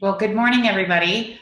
Well, good morning, everybody.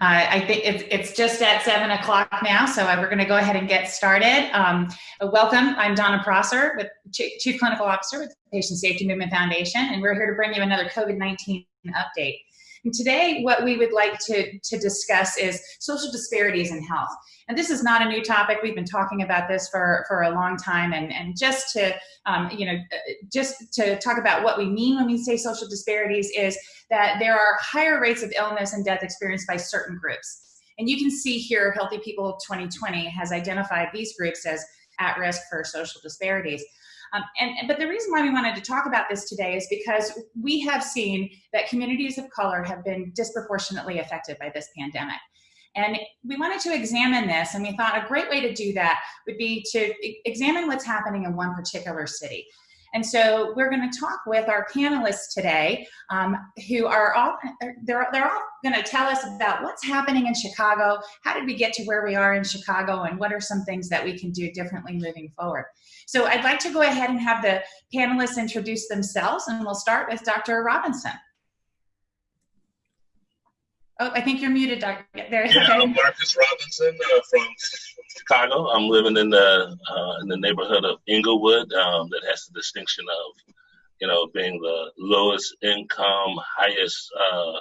Uh, I think it's, it's just at seven o'clock now, so we're going to go ahead and get started. Um, welcome, I'm Donna Prosser, with Chief Clinical Officer with the Patient Safety Movement Foundation, and we're here to bring you another COVID-19 update. And today, what we would like to, to discuss is social disparities in health. And this is not a new topic. We've been talking about this for, for a long time. And, and just to, um, you know, uh, just to talk about what we mean when we say social disparities is that there are higher rates of illness and death experienced by certain groups. And you can see here, Healthy People 2020 has identified these groups as at risk for social disparities. Um, and, but the reason why we wanted to talk about this today is because we have seen that communities of color have been disproportionately affected by this pandemic. And we wanted to examine this, and we thought a great way to do that would be to examine what's happening in one particular city. And so we're going to talk with our panelists today, um, who are all they're they're all going to tell us about what's happening in Chicago. How did we get to where we are in Chicago, and what are some things that we can do differently moving forward? So I'd like to go ahead and have the panelists introduce themselves, and we'll start with Dr. Robinson. Oh, I think you're muted, Doctor. There. Yeah, I'm Marcus Robinson uh, from Chicago. I'm living in the uh, in the neighborhood of Englewood um, that has the distinction of, you know, being the lowest income, highest, uh,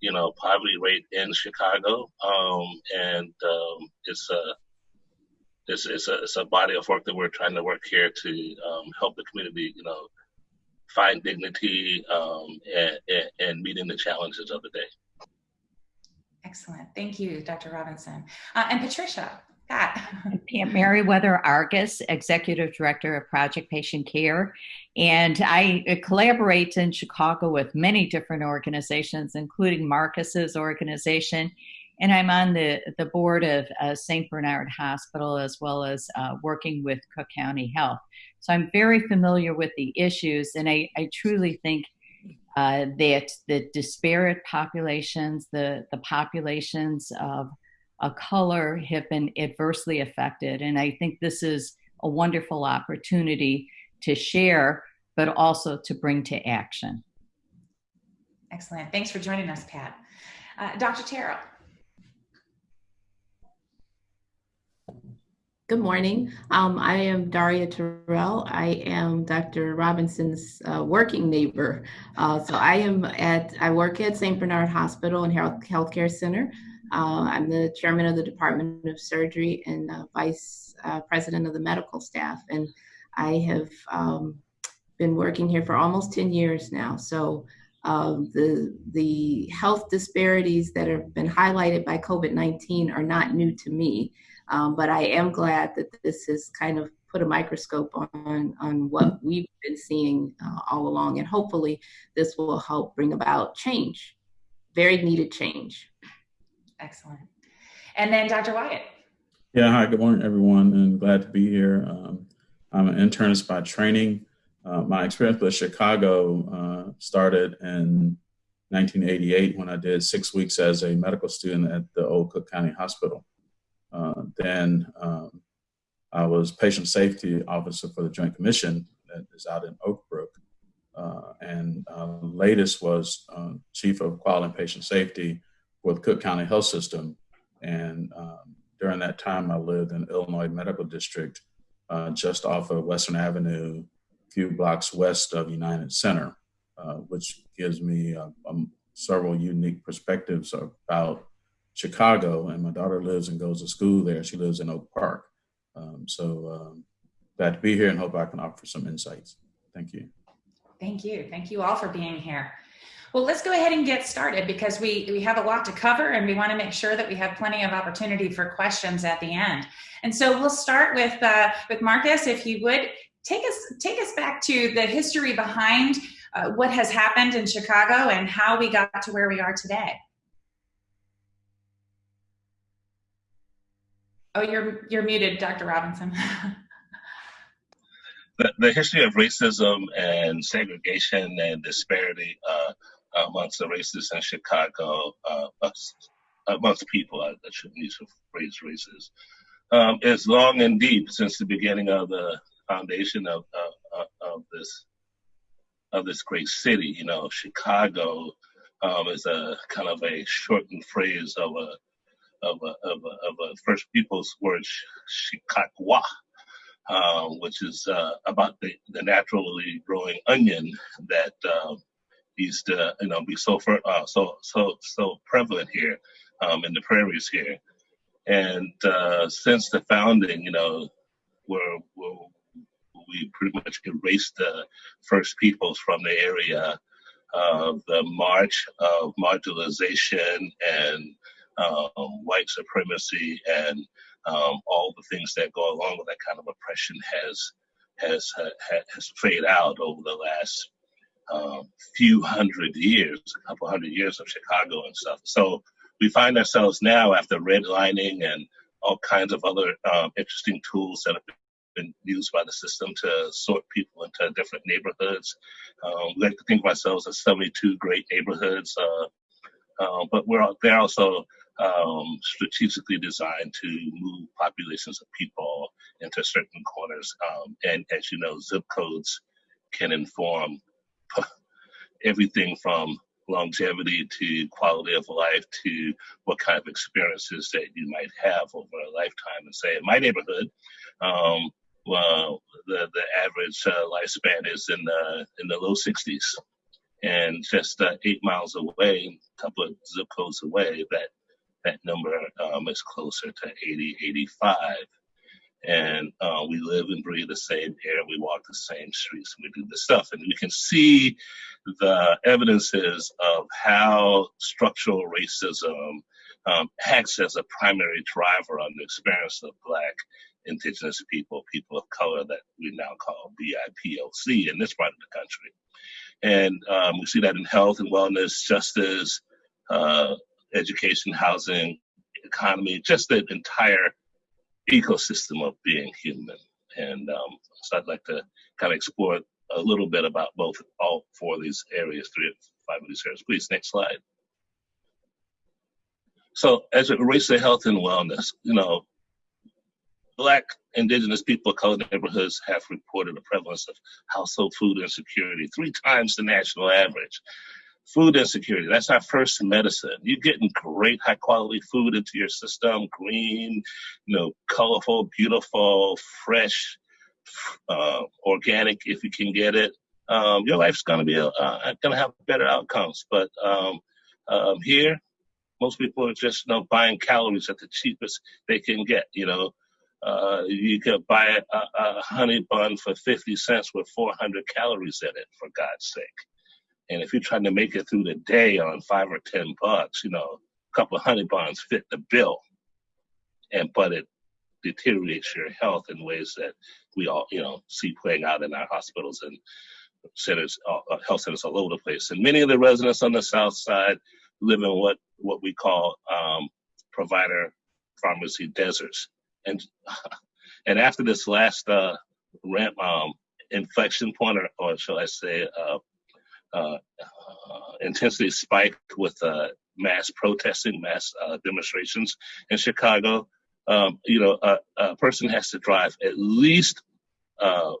you know, poverty rate in Chicago. Um, and um, it's a it's, it's a it's a body of work that we're trying to work here to um, help the community, you know, find dignity um, and, and, and meeting the challenges of the day. Excellent. Thank you, Dr. Robinson. Uh, and Patricia, Pat. Pam Merryweather Arges, Executive Director of Project Patient Care. And I collaborate in Chicago with many different organizations, including Marcus's organization. And I'm on the, the board of uh, St. Bernard Hospital as well as uh, working with Cook County Health. So I'm very familiar with the issues, and I, I truly think uh, that the disparate populations, the, the populations of a color have been adversely affected. And I think this is a wonderful opportunity to share, but also to bring to action. Excellent. Thanks for joining us, Pat. Uh, Dr. Terrell. Good morning. Um, I am Daria Terrell. I am Dr. Robinson's uh, working neighbor. Uh, so I am at, I work at St. Bernard Hospital and Health Healthcare Center. Uh, I'm the chairman of the Department of Surgery and uh, vice uh, president of the medical staff. And I have um, been working here for almost 10 years now. So um, the, the health disparities that have been highlighted by COVID-19 are not new to me. Um, but I am glad that this has kind of put a microscope on, on what we've been seeing uh, all along. And hopefully this will help bring about change, very needed change. Excellent. And then Dr. Wyatt. Yeah, hi, good morning, everyone, and glad to be here. Um, I'm an internist by training. Uh, my experience with Chicago uh, started in 1988 when I did six weeks as a medical student at the Old Cook County Hospital. Uh, then um, I was patient safety officer for the Joint Commission that is out in Oak Brook. Uh, and uh, latest was uh, chief of quality and patient safety the Cook County Health System. And um, during that time, I lived in Illinois Medical District, uh, just off of Western Avenue, a few blocks west of United Center, uh, which gives me um, several unique perspectives about Chicago, and my daughter lives and goes to school there. She lives in Oak Park. Um, so um, glad to be here and hope I can offer some insights. Thank you. Thank you. Thank you all for being here. Well, let's go ahead and get started because we, we have a lot to cover and we want to make sure that we have plenty of opportunity for questions at the end. And so we'll start with, uh, with Marcus, if you would take us, take us back to the history behind uh, what has happened in Chicago and how we got to where we are today. Oh, you're you're muted, Dr. Robinson. the, the history of racism and segregation and disparity uh, amongst the races in Chicago, uh, amongst people, I, I shouldn't use the phrase races, um, is long and deep since the beginning of the foundation of, of, of this of this great city. You know, Chicago um, is a kind of a shortened phrase of a of a, of a, of a First Peoples word, shikakwa, um, which is uh, about the, the naturally growing onion that uh, used to, you know, be so for, uh, so so so prevalent here um, in the prairies here. And uh, since the founding, you know, we're, we're, we pretty much erased the First Peoples from the area of the march of marginalization and um, white supremacy and um, all the things that go along with that kind of oppression has has has faded out over the last few hundred years, a couple hundred years of Chicago and stuff. So we find ourselves now after redlining and all kinds of other um, interesting tools that have been used by the system to sort people into different neighborhoods. Um, we like to think of ourselves as 72 great neighborhoods, uh, uh, but we're they're also um, strategically designed to move populations of people into certain corners. Um, and as you know, zip codes can inform everything from longevity to quality of life to what kind of experiences that you might have over a lifetime. And say in my neighborhood, um, well, the the average uh, lifespan is in the in the low 60s, and just uh, eight miles away, a couple of zip codes away, that that number um, is closer to 80, 85. And uh, we live and breathe the same air, we walk the same streets, we do this stuff. And you can see the evidences of how structural racism um, acts as a primary driver on the experience of Black, Indigenous people, people of color that we now call BIPOC in this part of the country. And um, we see that in health and wellness, justice, uh, education, housing, economy, just the entire ecosystem of being human. And um, so I'd like to kind of explore a little bit about both, all four of these areas, three or five of these areas. Please, next slide. So as it relates to health and wellness, you know, Black, Indigenous people, of color neighborhoods have reported a prevalence of household food insecurity three times the national average food insecurity. That's our first medicine. You're getting great high quality food into your system, green, you know, colorful, beautiful, fresh, uh, organic if you can get it. Um, your life's gonna be uh, gonna have better outcomes. But um, um, here, most people are just you know buying calories at the cheapest they can get. You know, uh, you could buy a, a honey bun for 50 cents with 400 calories in it, for God's sake. And if you're trying to make it through the day on five or ten bucks, you know, a couple of honey buns fit the bill. And but it deteriorates your health in ways that we all, you know, see playing out in our hospitals and centers, uh, uh, health centers all over the place. And many of the residents on the south side live in what what we call um, provider pharmacy deserts. And and after this last uh, ramp um, inflection point, or, or shall I say, uh, uh, intensity spiked with uh, mass protesting, mass uh, demonstrations in Chicago. Um, you know, a, a, person has to drive at least uh,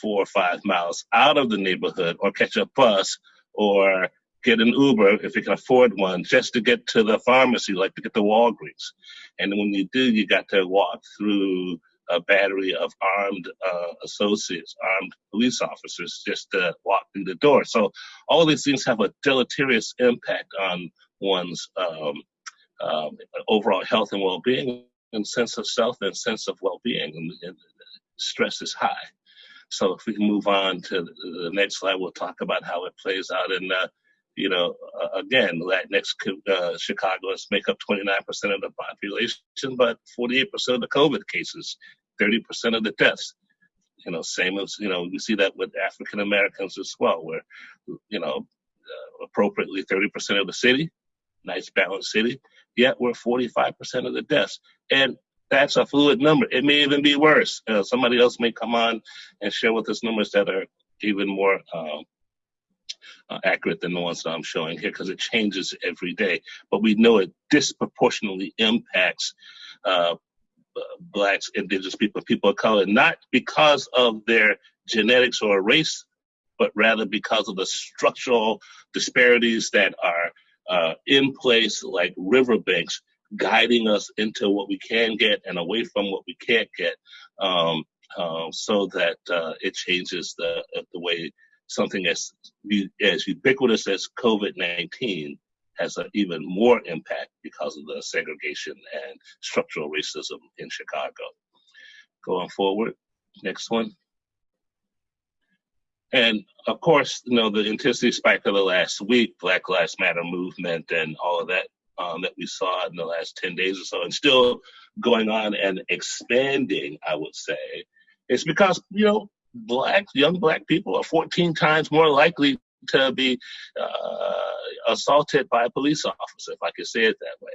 four or five miles out of the neighborhood or catch a bus or get an Uber if you can afford one just to get to the pharmacy, like to get to Walgreens. And when you do, you got to walk through a battery of armed uh, associates, armed police officers, just to walk through the door. So all these things have a deleterious impact on one's um, um, overall health and well-being, and sense of self and sense of well-being. And, and stress is high. So if we can move on to the next slide, we'll talk about how it plays out in uh, you know, uh, again, Latinx uh, Chicagoans make up 29% of the population, but 48% of the COVID cases, 30% of the deaths. You know, same as, you know, we see that with African Americans as well, where, you know, uh, appropriately 30% of the city, nice balanced city, yet we're 45% of the deaths. And that's a fluid number. It may even be worse. Uh, somebody else may come on and share with us numbers that are even more um, uh, accurate than the ones that I'm showing here because it changes every day. But we know it disproportionately impacts uh, blacks, indigenous people, people of color, not because of their genetics or race but rather because of the structural disparities that are uh, in place, like riverbanks, guiding us into what we can get and away from what we can't get, um, um, so that uh, it changes the the way something as as ubiquitous as COVID nineteen has an even more impact because of the segregation and structural racism in Chicago. Going forward, next one. And of course, you know, the intensity spike of the last week, Black Lives Matter movement and all of that um, that we saw in the last 10 days or so, and still going on and expanding, I would say, it's because, you know, black, young black people are 14 times more likely to be uh, assaulted by a police officer, if I could say it that way.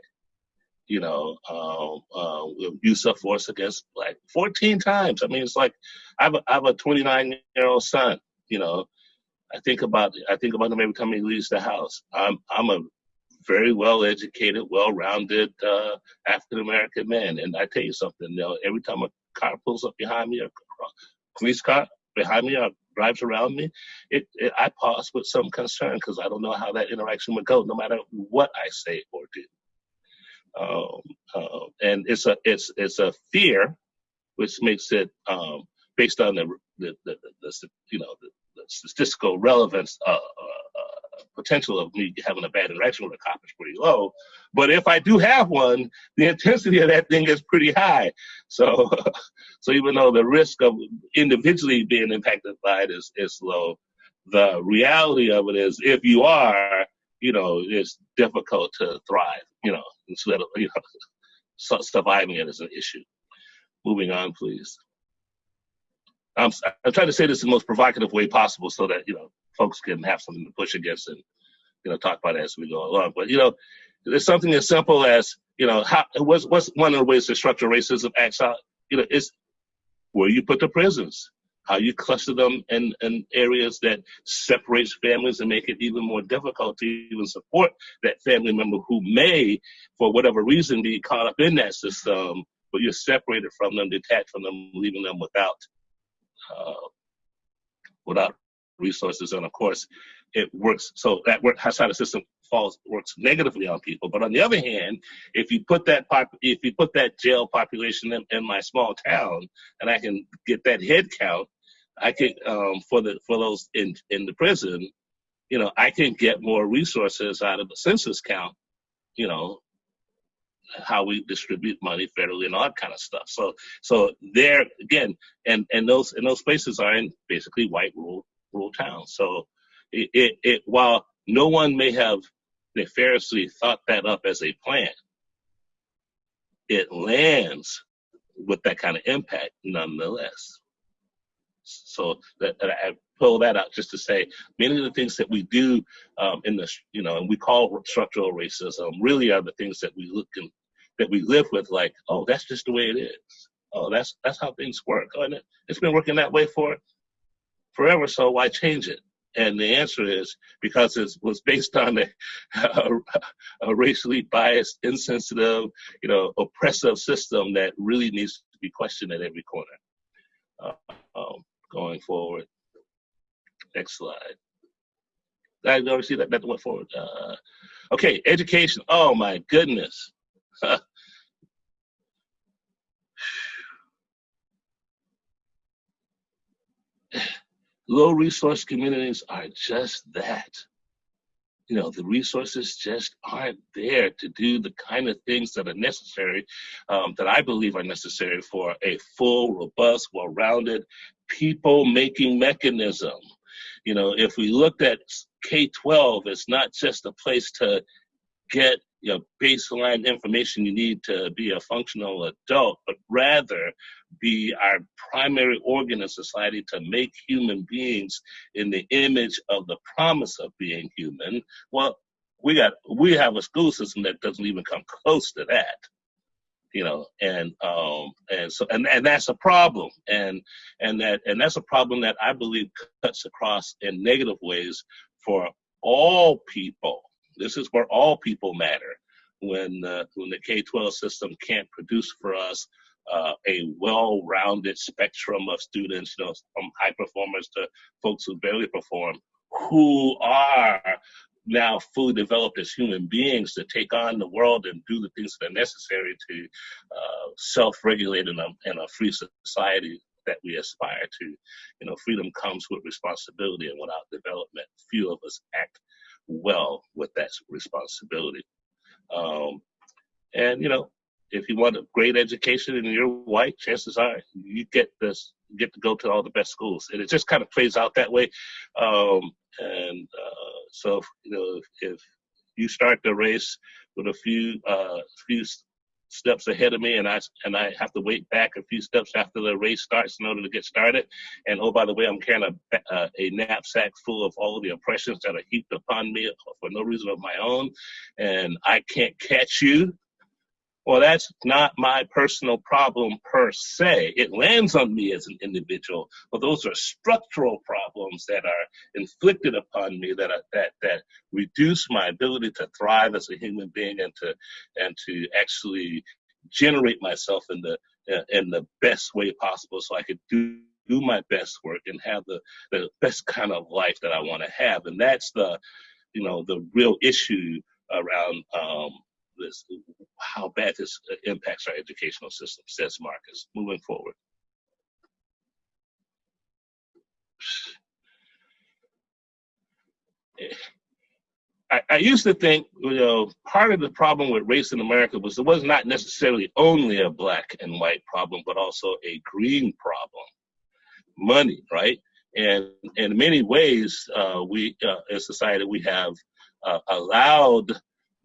You know, um, uh, use of force against black 14 times. I mean, it's like I have a, I have a 29 year old son. You know, I think about I think about him every time he leaves the house. I'm I'm a very well educated, well rounded uh, African American man, and I tell you something. You know, every time a car pulls up behind me, a police car behind me, or drives around me, it, it I pause with some concern because I don't know how that interaction would go, no matter what I say or do. Um, uh, and it's a it's it's a fear, which makes it um, based on the the, the, the, the you know the, statistical relevance uh, uh, potential of me having a bad interaction with a cop is pretty low. But if I do have one, the intensity of that thing is pretty high. So, so even though the risk of individually being impacted by it is, is low, the reality of it is if you are, you know, it's difficult to thrive, you know, instead of, you know, surviving it is an issue. Moving on, please. I'm, I'm trying to say this in the most provocative way possible so that, you know, folks can have something to push against and, you know, talk about it as we go along. But, you know, there's something as simple as, you know, how, what's, what's one of the ways that structural racism acts out? You know, it's where you put the prisons, how you cluster them in, in areas that separates families and make it even more difficult to even support that family member who may, for whatever reason, be caught up in that system, but you're separated from them, detached from them, leaving them without without resources. And of course, it works. So that work outside the system falls works negatively on people. But on the other hand, if you put that pop, if you put that jail population in, in my small town, and I can get that head count, I can um, for the for those in in the prison, you know, I can get more resources out of the census count, you know, how we distribute money federally and all that kind of stuff. So so there again, and and those and those places are in basically white rural rural towns. So it, it, it while no one may have nefariously thought that up as a plan, it lands with that kind of impact nonetheless. So that, that I pull that out just to say many of the things that we do um, in the you know and we call structural racism really are the things that we look and that we live with like oh that's just the way it is oh that's that's how things work oh, and it, it's been working that way for forever so why change it and the answer is because it was based on a, a, a, racially biased, insensitive, you know, oppressive system that really needs to be questioned at every corner. Uh, um, going forward. Next slide. I never see that. That went forward. Uh, okay, education. Oh my goodness. Low resource communities are just that. You know, the resources just aren't there to do the kind of things that are necessary, um, that I believe are necessary for a full, robust, well rounded people making mechanism. You know, if we looked at K 12, it's not just a place to get you know, baseline information you need to be a functional adult, but rather be our primary organ in society to make human beings in the image of the promise of being human. Well, we got we have a school system that doesn't even come close to that you know and um and so and, and that's a problem and and that and that's a problem that i believe cuts across in negative ways for all people this is where all people matter when uh, when the K-12 system can't produce for us uh, a well-rounded spectrum of students, you know, from high performers to folks who barely perform, who are now fully developed as human beings to take on the world and do the things that are necessary to uh, self-regulate in a, in a free society that we aspire to. You know, freedom comes with responsibility, and without development, few of us act well with that responsibility. Um, and you know, if you want a great education and you're white, chances are you get this get to go to all the best schools, and it just kind of plays out that way. Um, and uh, so, you know, if, if, you start the race with a few uh, few steps ahead of me, and I and I have to wait back a few steps after the race starts in order to get started. And oh, by the way, I'm carrying a, a knapsack full of all of the oppressions that are heaped upon me for no reason of my own, and I can't catch you well, that's not my personal problem per se. It lands on me as an individual, but those are structural problems that are inflicted upon me that are, that that reduce my ability to thrive as a human being and to and to actually generate myself in the in the best way possible, so I could do do my best work and have the the best kind of life that I want to have, and that's the you know the real issue around um, this, how bad this impacts our educational system, says Marcus, moving forward. I, I, used to think, you know, part of the problem with race in America was it was not necessarily only a black and white problem, but also a green problem. Money, right? And, in many ways, uh, we, uh, as a society, we have uh, allowed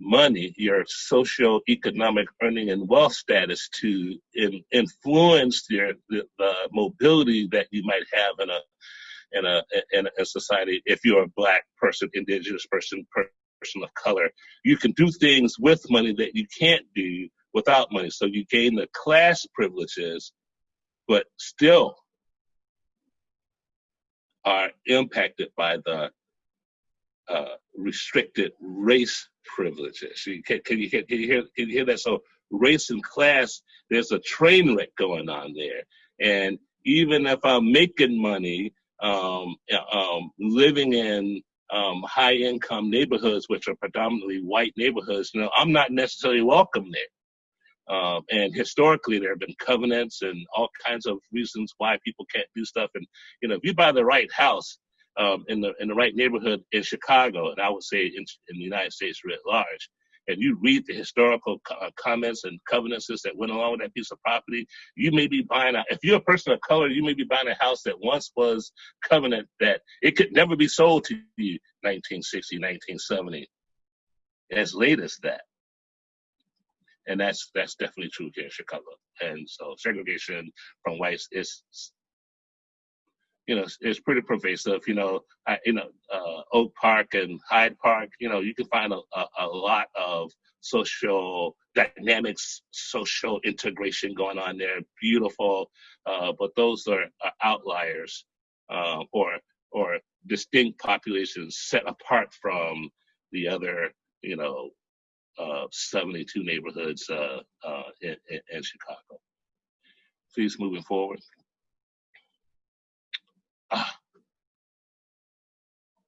money, your socio-economic earning and wealth status to in, influence your the, the, mobility that you might have in a in a in a society. If you're a black person, indigenous person, person of color, you can do things with money that you can't do without money. So you gain the class privileges, but still are impacted by the uh, restricted race privileges. Can, can, you, can, you hear, can you hear that? So race and class, there's a train wreck going on there. And even if I'm making money, um, um, living in um, high income neighborhoods, which are predominantly white neighborhoods, you know, I'm not necessarily welcome there. Um, and historically, there have been covenants and all kinds of reasons why people can't do stuff. And you know, if you buy the right house, um, in the in the right neighborhood in Chicago, and I would say in, in the United States writ large, and you read the historical co- uh, comments and covenants that went along with that piece of property, you may be buying a. If you're a person of color, you may be buying a house that once was covenant that it could never be sold to you 1960, 1970, as late as that. And that's that's definitely true here in Chicago. And so segregation from whites is you know, it's pretty pervasive. You know, I, you know, uh, Oak Park and Hyde Park. You know, you can find a, a, a lot of social dynamics, social integration going on there. Beautiful, uh, but those are, are outliers uh, or or distinct populations set apart from the other. You know, uh, 72 neighborhoods uh, uh, in, in, in Chicago. Please moving forward.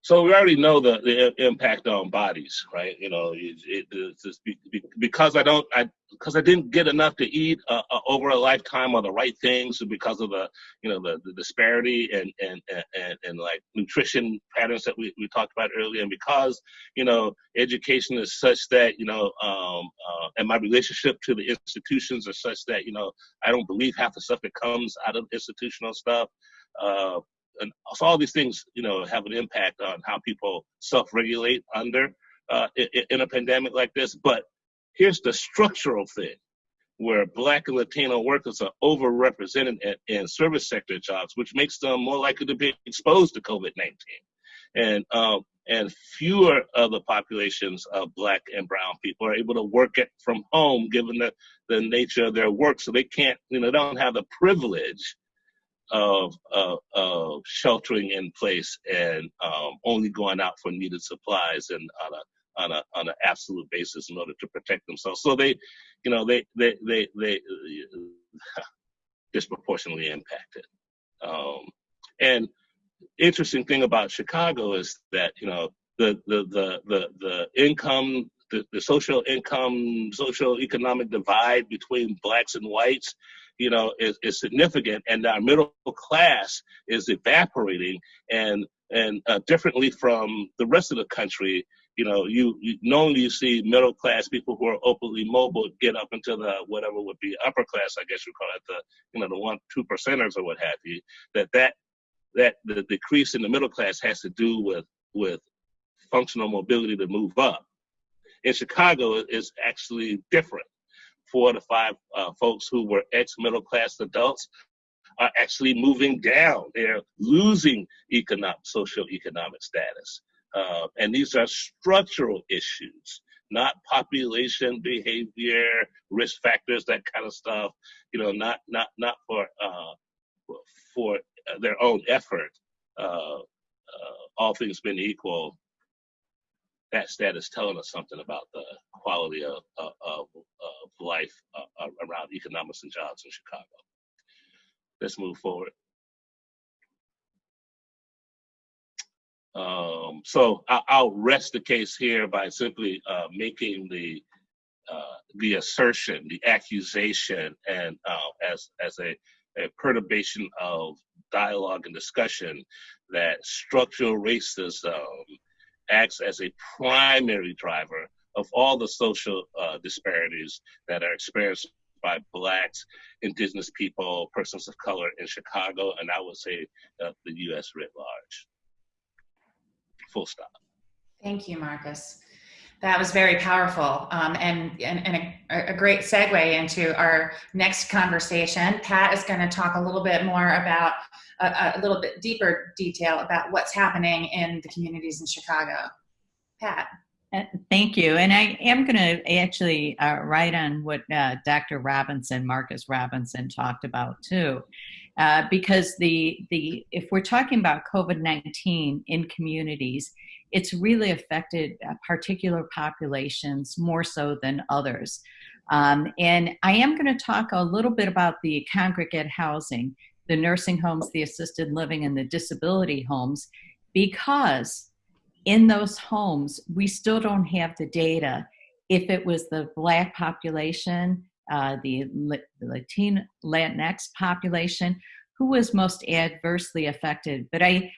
So we already know the, the impact on bodies, right? You know, it, it, it's because I don't, I because I didn't get enough to eat uh, uh, over a lifetime of the right things, because of the, you know, the, the disparity and, and and and like nutrition patterns that we, we talked about earlier, and because you know education is such that you know, um, uh, and my relationship to the institutions are such that you know I don't believe half the stuff that comes out of institutional stuff. Uh, and so all these things, you know, have an impact on how people self-regulate under uh, in, a pandemic like this. But here's the structural thing where black and Latino workers are overrepresented in, service sector jobs, which makes them more likely to be exposed to COVID-19. And um, and fewer of the populations of black and brown people are able to work it from home given the, the nature of their work. So they can't, you know, don't have the privilege of, of, of sheltering in place and um, only going out for needed supplies and on a on a on an absolute basis in order to protect themselves. So they, you know, they they they they disproportionately impacted. Um, and interesting thing about Chicago is that you know the the the the, the income the, the social income social economic divide between blacks and whites you know is, is significant and our middle class is evaporating and and uh, differently from the rest of the country you know you, you normally you see middle class people who are openly mobile get up into the whatever would be upper class i guess you call it the you know the one two percenters or what have you that that that the decrease in the middle class has to do with with functional mobility to move up. In Chicago, it's actually different. Four to five uh, folks who were ex middle class adults are actually moving down. They're losing economic status. Uh, and these are structural issues, not population behavior, risk factors, that kind of stuff. You know, not not not for uh, for their own effort. Uh, uh, all things being equal, that status telling us something about the quality of, of, of life uh, around economics and jobs in Chicago. Let's move forward. Um, so I, will rest the case here by simply uh, making the uh, the assertion, the accusation, and uh, as as a, a perturbation of dialogue and discussion that structural racism acts as a primary driver of all the social uh, disparities that are experienced by blacks, indigenous people, persons of color in Chicago, and I would say uh, the U.S. writ large. Full stop. Thank you, Marcus. That was very powerful um, and, and, and a, a, great segue into our next conversation. Pat is going to talk a little bit more about a, a, little bit deeper detail about what's happening in the communities in Chicago. Pat. Uh, thank you. And I am going to actually uh, write on what uh, Dr. Robinson, Marcus Robinson, talked about too. Uh, because the the if we're talking about COVID-19 in communities, it's really affected uh, particular populations more so than others. Um, and I am going to talk a little bit about the congregate housing, the nursing homes, the assisted living, and the disability homes, because in those homes, we still don't have the data if it was the Black population, uh, the, Latin, Latinx population, who was most adversely affected. But I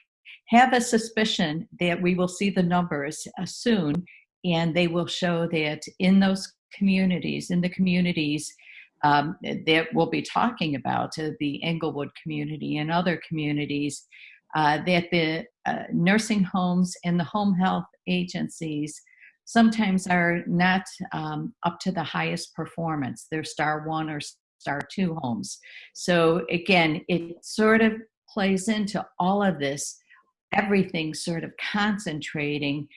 have a suspicion that we will see the numbers uh, soon and they will show that in those communities, in the communities um, that we'll be talking about, uh, the Englewood community and other communities, uh, that the uh, nursing homes and the home health agencies sometimes are not um, up to the highest performance. They're star one or star two homes. So again, it sort of plays into all of this everything sort of concentrating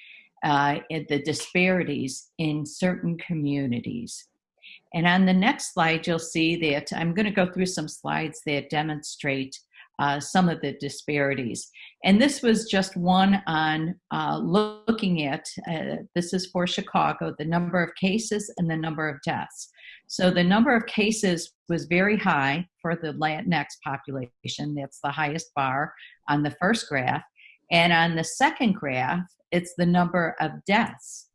uh, at the disparities in certain communities. And on the next slide, you'll see that I'm going to go through some slides that demonstrate uh, some of the disparities. And this was just one on uh, looking at, uh, this is for Chicago, the number of cases and the number of deaths. So the number of cases was very high for the Latinx population. That's the highest bar on the first graph. And on the second graph, it's the number of deaths.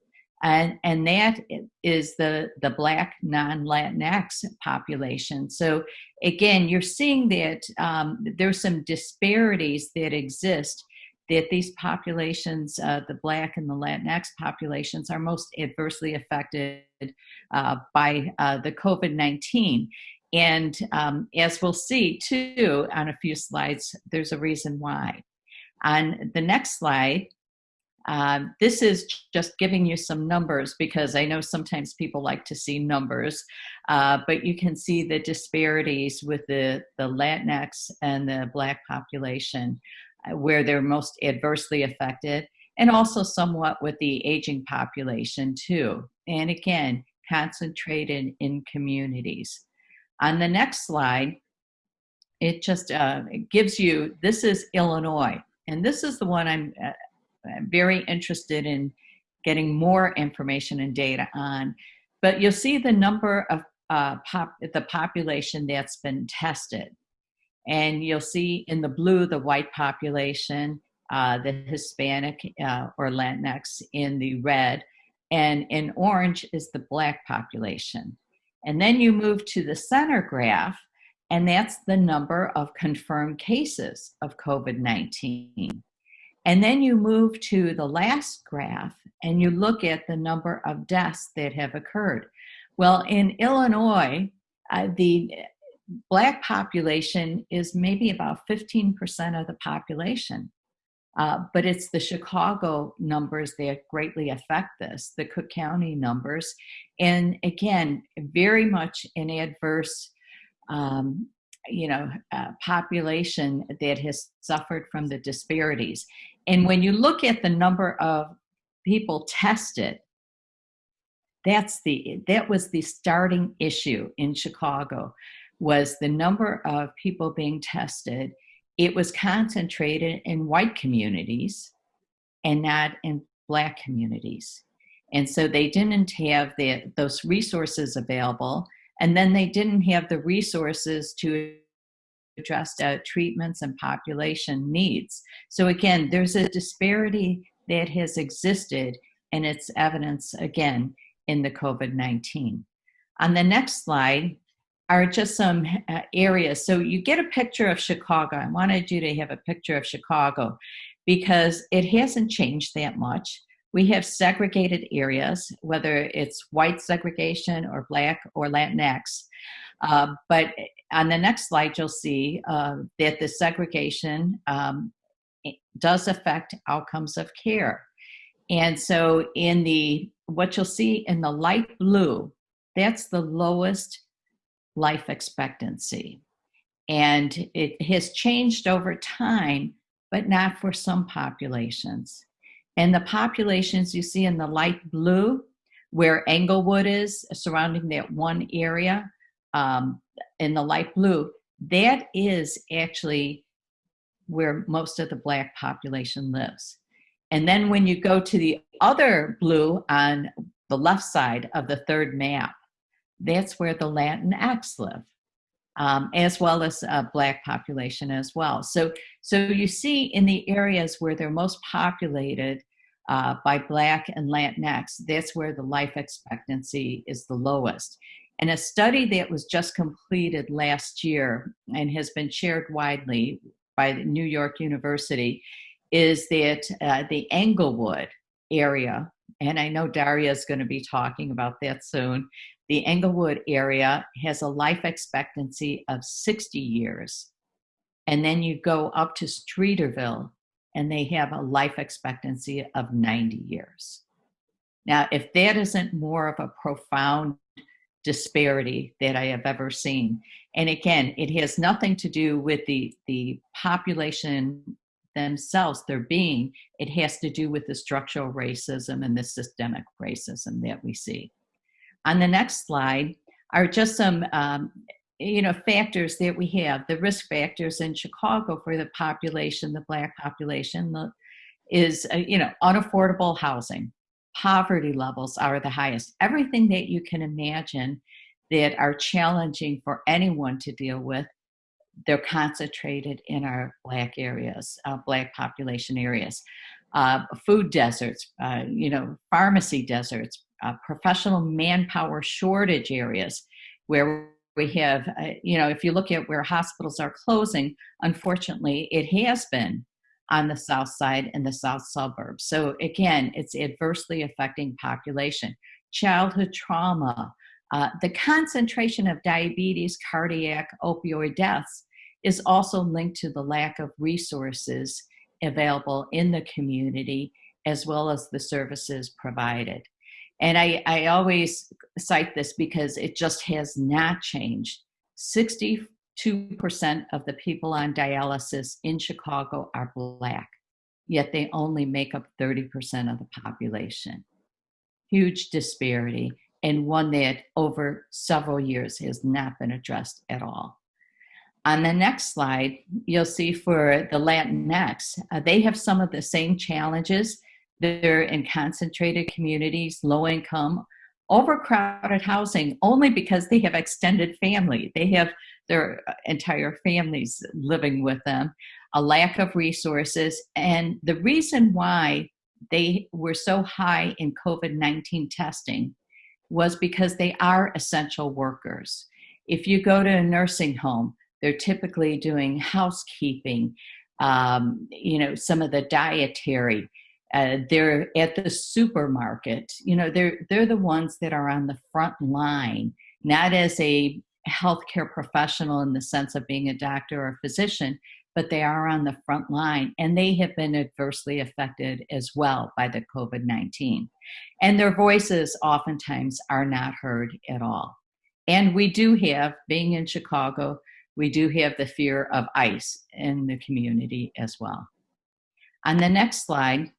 And, and that is the, the Black non-Latinx population. So again, you're seeing that um, there's some disparities that exist that these populations, uh, the Black and the Latinx populations, are most adversely affected uh, by uh, the COVID-19. And um, as we'll see too on a few slides, there's a reason why. On the next slide, uh, this is just giving you some numbers because I know sometimes people like to see numbers, uh, but you can see the disparities with the, the Latinx and the Black population uh, where they're most adversely affected and also somewhat with the aging population too. And again, concentrated in communities. On the next slide, it just uh, gives you, this is Illinois. And this is the one uh, I'm very interested in getting more information and data on. But you'll see the number of uh, pop, the population that's been tested. And you'll see in the blue the white population, uh, the Hispanic uh, or Latinx in the red, and in orange is the black population. And then you move to the center graph, and that's the number of confirmed cases of COVID 19. And then you move to the last graph and you look at the number of deaths that have occurred. Well, in Illinois, uh, the Black population is maybe about 15% of the population. Uh, but it's the Chicago numbers that greatly affect this, the Cook County numbers. And again, very much an adverse, um, you know, uh, population that has suffered from the disparities. And when you look at the number of people tested, that's the that was the starting issue in Chicago was the number of people being tested it was concentrated in white communities and not in black communities. And so they didn't have the, those resources available. And then they didn't have the resources to address uh, treatments and population needs. So again, there's a disparity that has existed and it's evidence again in the COVID-19. On the next slide, are just some uh, areas. So you get a picture of Chicago. I wanted you to have a picture of Chicago because it hasn't changed that much. We have segregated areas, whether it's white segregation or black or Latinx. Uh, but on the next slide, you'll see uh, that the segregation um, does affect outcomes of care. And so in the, what you'll see in the light blue, that's the lowest life expectancy. And it has changed over time, but not for some populations. And the populations you see in the light blue, where Englewood is, surrounding that one area, um, in the light blue, that is actually where most of the black population lives. And then when you go to the other blue on the left side of the third map, that's where the Latinx live, um, as well as a black population as well. So, so you see in the areas where they're most populated uh, by black and Latinx, that's where the life expectancy is the lowest. And a study that was just completed last year and has been shared widely by New York University is that uh, the Englewood area, and I know Daria is going to be talking about that soon, the Englewood area has a life expectancy of 60 years. And then you go up to Streeterville and they have a life expectancy of 90 years. Now, if that isn't more of a profound disparity that I have ever seen, and again, it has nothing to do with the, the population themselves, their being, it has to do with the structural racism and the systemic racism that we see. On the next slide are just some um, you know, factors that we have. The risk factors in Chicago for the population, the black population, the, is, uh, you know, unaffordable housing. Poverty levels are the highest. Everything that you can imagine that are challenging for anyone to deal with, they're concentrated in our black areas, uh, black population areas. Uh, food deserts, uh, you know, pharmacy deserts, uh, professional manpower shortage areas where we have, uh, you know, if you look at where hospitals are closing, unfortunately, it has been on the south side and the south suburbs. So again, it's adversely affecting population. Childhood trauma, uh, the concentration of diabetes, cardiac, opioid deaths is also linked to the lack of resources available in the community as well as the services provided. And I, I always cite this because it just has not changed. 62% of the people on dialysis in Chicago are Black, yet they only make up 30% of the population. Huge disparity, and one that over several years has not been addressed at all. On the next slide, you'll see for the Latinx, uh, they have some of the same challenges they're in concentrated communities, low income, overcrowded housing only because they have extended family. They have their entire families living with them, a lack of resources. And the reason why they were so high in COVID 19 testing was because they are essential workers. If you go to a nursing home, they're typically doing housekeeping, um, you know, some of the dietary. Uh, they're at the supermarket. You know, they're they're the ones that are on the front line, not as a healthcare professional in the sense of being a doctor or a physician, but they are on the front line and they have been adversely affected as well by the COVID 19. And their voices oftentimes are not heard at all. And we do have, being in Chicago, we do have the fear of ICE in the community as well. On the next slide,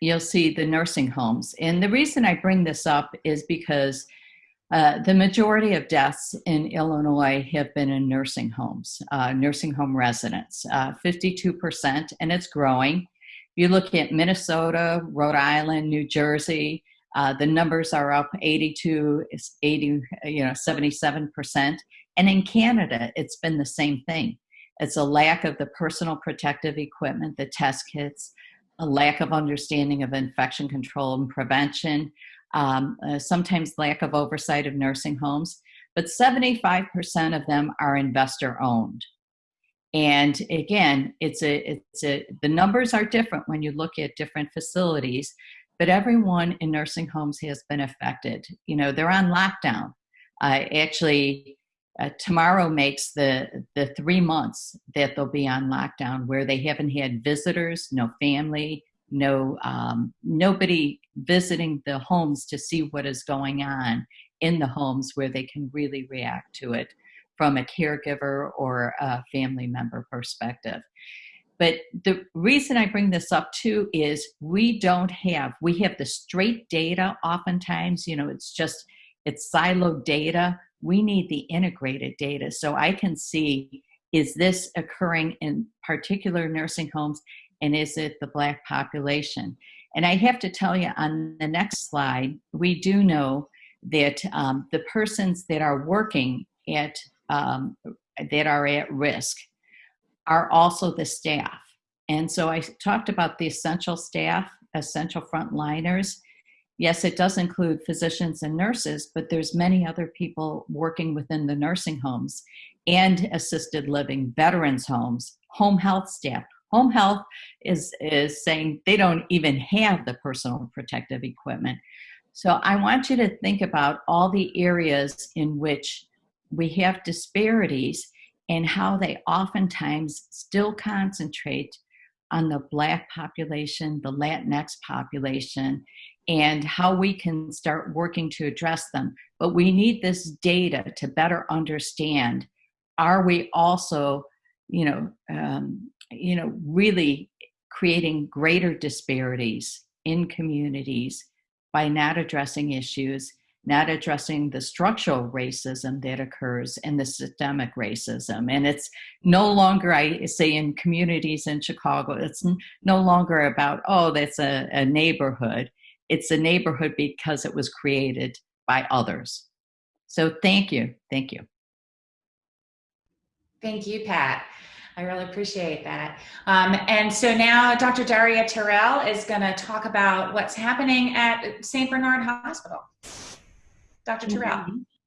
you'll see the nursing homes. And the reason I bring this up is because uh, the majority of deaths in Illinois have been in nursing homes, uh, nursing home residents, uh, 52%, and it's growing. You look at Minnesota, Rhode Island, New Jersey, uh, the numbers are up 82, 80, you know, 77%. And in Canada, it's been the same thing. It's a lack of the personal protective equipment, the test kits, a lack of understanding of infection control and prevention, um, uh, sometimes lack of oversight of nursing homes, but 75% of them are investor owned. And again, it's a, it's a, the numbers are different when you look at different facilities, but everyone in nursing homes has been affected. You know, they're on lockdown. Uh, actually, uh, tomorrow makes the the three months that they'll be on lockdown, where they haven't had visitors, no family, no um, nobody visiting the homes to see what is going on in the homes where they can really react to it from a caregiver or a family member perspective. But the reason I bring this up too is we don't have, we have the straight data oftentimes, you know, it's just, it's siloed data. We need the integrated data. So I can see, is this occurring in particular nursing homes and is it the Black population? And I have to tell you on the next slide, we do know that um, the persons that are working at, um, that are at risk are also the staff. And so I talked about the essential staff, essential frontliners. Yes, it does include physicians and nurses, but there's many other people working within the nursing homes and assisted living, veterans homes, home health staff, Home health is, is saying they don't even have the personal protective equipment. So I want you to think about all the areas in which we have disparities and how they oftentimes still concentrate on the Black population, the Latinx population, and how we can start working to address them. But we need this data to better understand are we also, you know, um, you know, really creating greater disparities in communities by not addressing issues, not addressing the structural racism that occurs and the systemic racism. And it's no longer, I say in communities in Chicago, it's no longer about, oh, that's a, a neighborhood. It's a neighborhood because it was created by others. So thank you. Thank you. Thank you, Pat. I really appreciate that. Um, and so now Dr. Daria Terrell is going to talk about what's happening at St. Bernard Hospital. Dr. Terrell.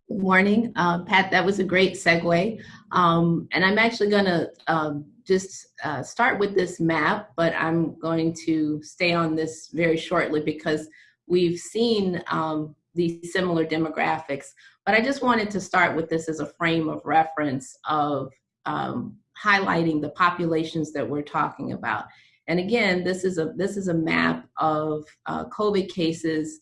Good morning, uh, Pat. That was a great segue. Um, and I'm actually going to um, just uh, start with this map, but I'm going to stay on this very shortly because we've seen um, these similar demographics. But I just wanted to start with this as a frame of reference of um, highlighting the populations that we're talking about. And again, this is a this is a map of uh, COVID cases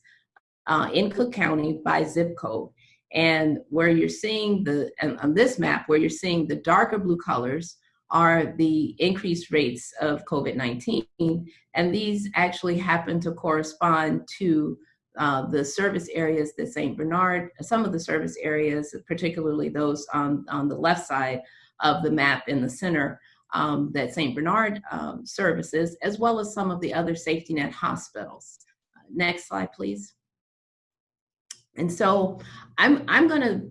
uh, in Cook County by zip code. And where you're seeing the on this map, where you're seeing the darker blue colors are the increased rates of COVID-19, and these actually happen to correspond to uh, the service areas that St. Bernard, some of the service areas, particularly those on, on the left side, of the map in the center um, that St. Bernard um, services, as well as some of the other safety net hospitals. Next slide, please. And so I'm, I'm going to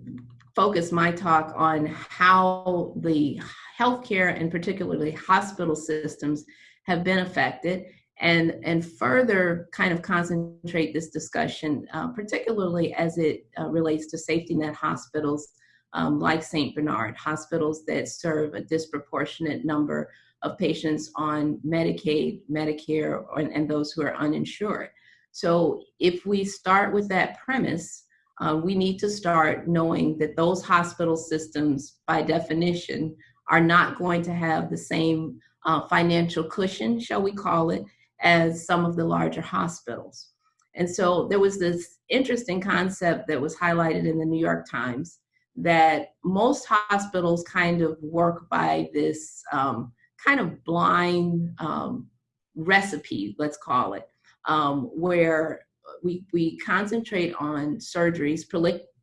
focus my talk on how the healthcare and particularly hospital systems have been affected and, and further kind of concentrate this discussion, uh, particularly as it uh, relates to safety net hospitals um, like St. Bernard, hospitals that serve a disproportionate number of patients on Medicaid, Medicare, and those who are uninsured. So if we start with that premise, uh, we need to start knowing that those hospital systems, by definition, are not going to have the same uh, financial cushion, shall we call it, as some of the larger hospitals. And so there was this interesting concept that was highlighted in the New York Times that most hospitals kind of work by this um, kind of blind um, recipe, let's call it, um, where we, we concentrate on surgeries,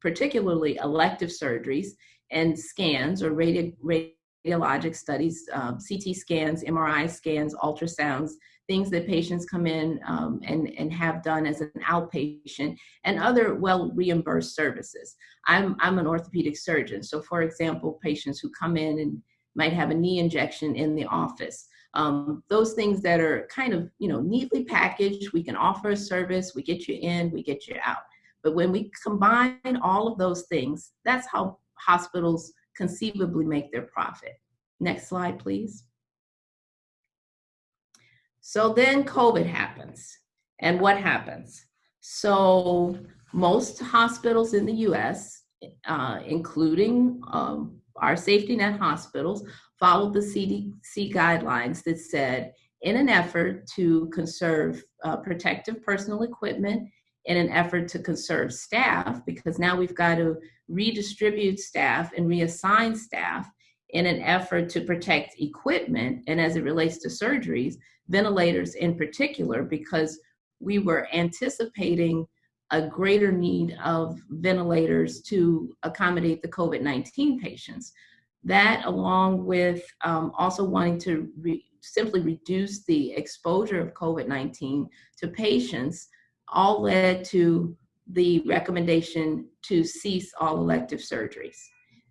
particularly elective surgeries and scans or radio, radiologic studies, um, CT scans, MRI scans, ultrasounds, things that patients come in um, and, and have done as an outpatient and other well reimbursed services. I'm, I'm an orthopedic surgeon. So for example, patients who come in and might have a knee injection in the office. Um, those things that are kind of, you know, neatly packaged, we can offer a service, we get you in, we get you out. But when we combine all of those things, that's how hospitals conceivably make their profit. Next slide, please. So then COVID happens. And what happens? So most hospitals in the US, uh, including um, our safety net hospitals followed the CDC guidelines that said, in an effort to conserve uh, protective personal equipment, in an effort to conserve staff, because now we've got to redistribute staff and reassign staff in an effort to protect equipment, and as it relates to surgeries, ventilators in particular, because we were anticipating a greater need of ventilators to accommodate the COVID-19 patients. That along with um, also wanting to re simply reduce the exposure of COVID-19 to patients all led to the recommendation to cease all elective surgeries.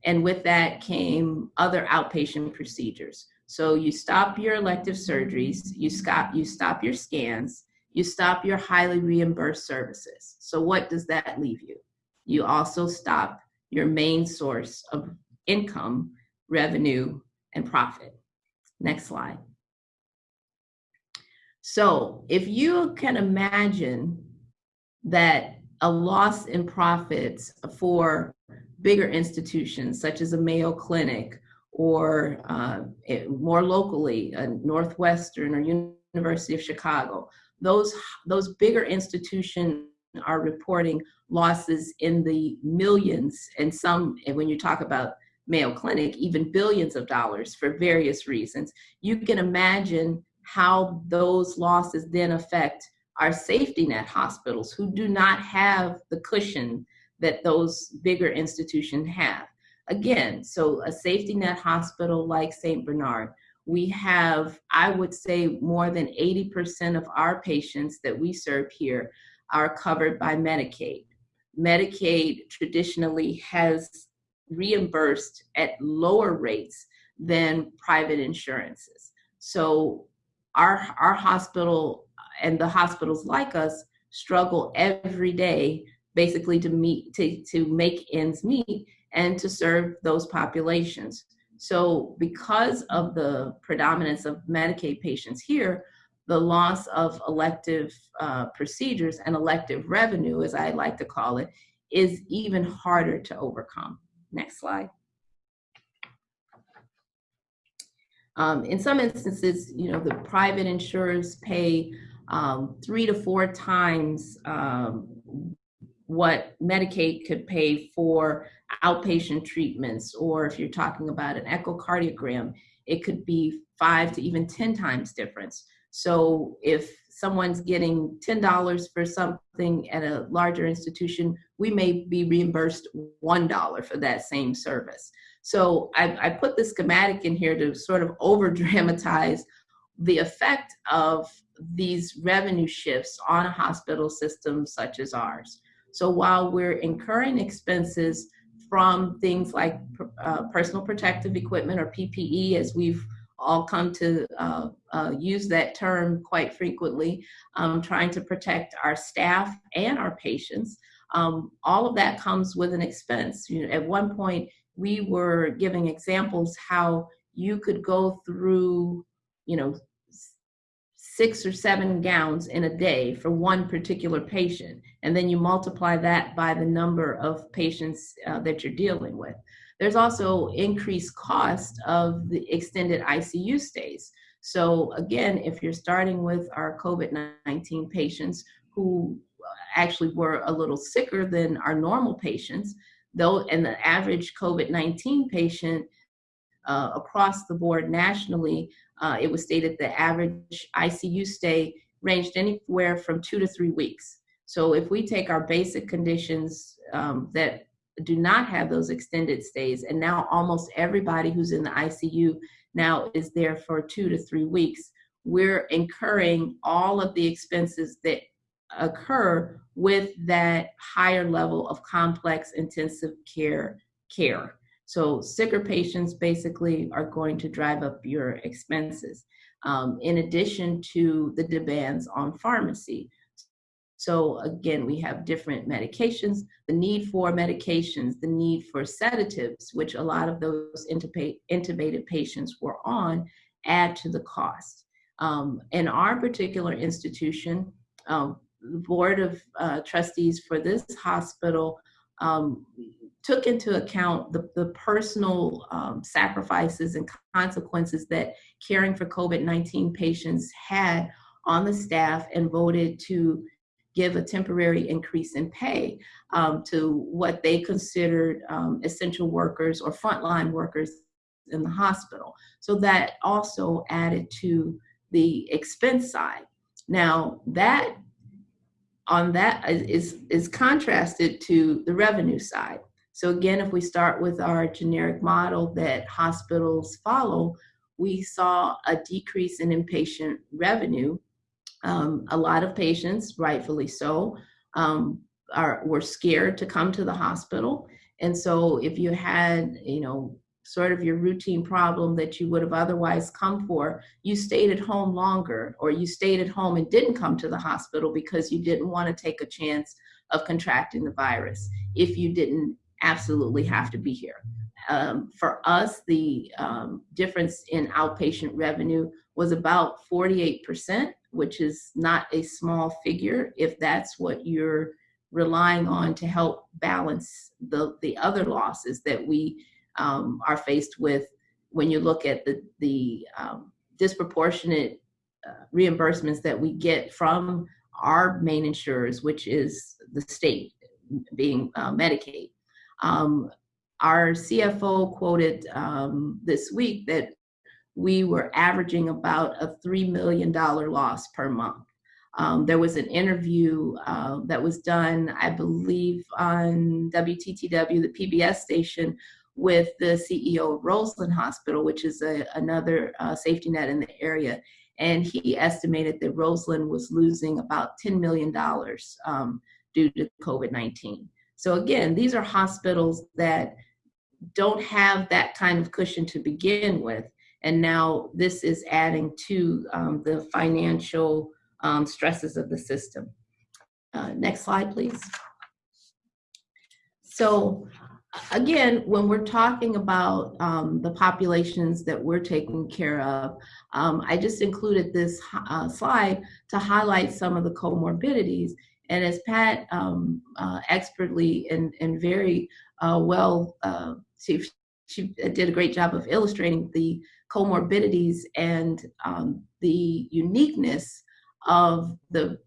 And with that came other outpatient procedures. So you stop your elective surgeries, you stop, you stop your scans, you stop your highly reimbursed services. So what does that leave you? You also stop your main source of income, revenue, and profit. Next slide. So if you can imagine that a loss in profits for bigger institutions such as a Mayo Clinic or uh, more locally, a Northwestern or University of Chicago, those, those bigger institutions are reporting losses in the millions and some, and when you talk about Mayo Clinic, even billions of dollars for various reasons. You can imagine how those losses then affect our safety net hospitals who do not have the cushion that those bigger institutions have. Again, so a safety net hospital like St. Bernard we have, I would say, more than 80% of our patients that we serve here are covered by Medicaid. Medicaid traditionally has reimbursed at lower rates than private insurances. So our, our hospital and the hospitals like us struggle every day basically to meet to, to make ends meet and to serve those populations. So because of the predominance of Medicaid patients here, the loss of elective uh, procedures and elective revenue, as I like to call it, is even harder to overcome. Next slide. Um, in some instances, you know, the private insurers pay um, three to four times um, what Medicaid could pay for outpatient treatments, or if you're talking about an echocardiogram, it could be five to even 10 times difference. So if someone's getting $10 for something at a larger institution, we may be reimbursed $1 for that same service. So I, I put the schematic in here to sort of over dramatize the effect of these revenue shifts on a hospital system such as ours. So while we're incurring expenses from things like uh, personal protective equipment or PPE, as we've all come to uh, uh, use that term quite frequently, um, trying to protect our staff and our patients. Um, all of that comes with an expense. You know, at one point, we were giving examples how you could go through, you know, six or seven gowns in a day for one particular patient. And then you multiply that by the number of patients uh, that you're dealing with. There's also increased cost of the extended ICU stays. So again, if you're starting with our COVID-19 patients who actually were a little sicker than our normal patients, though, and the average COVID-19 patient uh, across the board nationally uh, it was stated the average ICU stay ranged anywhere from two to three weeks. So if we take our basic conditions um, that do not have those extended stays, and now almost everybody who's in the ICU now is there for two to three weeks, we're incurring all of the expenses that occur with that higher level of complex intensive care care. So sicker patients basically are going to drive up your expenses, um, in addition to the demands on pharmacy. So again, we have different medications, the need for medications, the need for sedatives, which a lot of those intubated patients were on, add to the cost. Um, in our particular institution, um, the board of uh, trustees for this hospital um, took into account the, the personal um, sacrifices and consequences that caring for COVID 19 patients had on the staff and voted to give a temporary increase in pay um, to what they considered um, essential workers or frontline workers in the hospital. So that also added to the expense side. Now, that on that is, is contrasted to the revenue side. So again, if we start with our generic model that hospitals follow, we saw a decrease in inpatient revenue. Um, a lot of patients, rightfully so, um, are were scared to come to the hospital. And so if you had, you know, sort of your routine problem that you would have otherwise come for, you stayed at home longer or you stayed at home and didn't come to the hospital because you didn't want to take a chance of contracting the virus if you didn't absolutely have to be here. Um, for us, the um, difference in outpatient revenue was about 48%, which is not a small figure if that's what you're relying on to help balance the, the other losses that we um, are faced with when you look at the, the um, disproportionate uh, reimbursements that we get from our main insurers, which is the state being uh, Medicaid. Um, our CFO quoted um, this week that we were averaging about a $3 million loss per month. Um, there was an interview uh, that was done, I believe, on WTTW, the PBS station, with the CEO of Roseland Hospital, which is a, another uh, safety net in the area. And he estimated that Roseland was losing about $10 million um, due to COVID 19. So again, these are hospitals that don't have that kind of cushion to begin with. And now this is adding to um, the financial um, stresses of the system. Uh, next slide, please. So again, when we're talking about um, the populations that we're taking care of, um, I just included this uh, slide to highlight some of the comorbidities. And as Pat um, uh, expertly and, and very uh, well, uh, she, she did a great job of illustrating the comorbidities and um, the uniqueness of the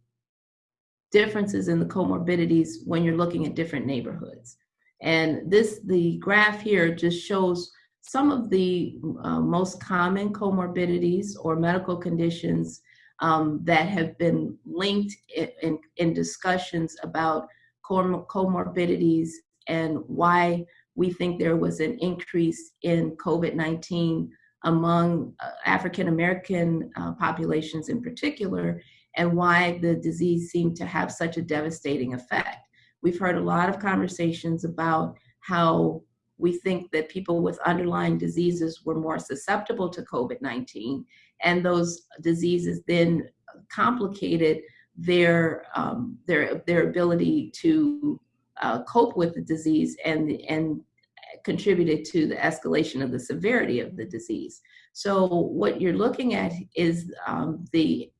differences in the comorbidities when you're looking at different neighborhoods. And this, the graph here just shows some of the uh, most common comorbidities or medical conditions um, that have been linked in, in, discussions about comorbidities and why we think there was an increase in COVID-19 among uh, African American uh, populations in particular, and why the disease seemed to have such a devastating effect. we've heard a lot of conversations about how we think that people with underlying diseases were more susceptible to COVID 19, and those diseases then complicated their, um, their, their ability to uh, cope with the disease and, and contributed to the escalation of the severity of the disease. So what you're looking at is um, the,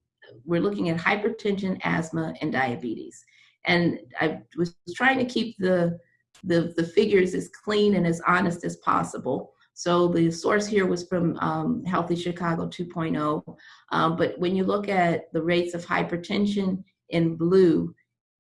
we're looking at hypertension, asthma, and diabetes. And I was trying to keep the, the, the figures as clean and as honest as possible. So the source here was from um, Healthy Chicago 2.0. Um, but when you look at the rates of hypertension in blue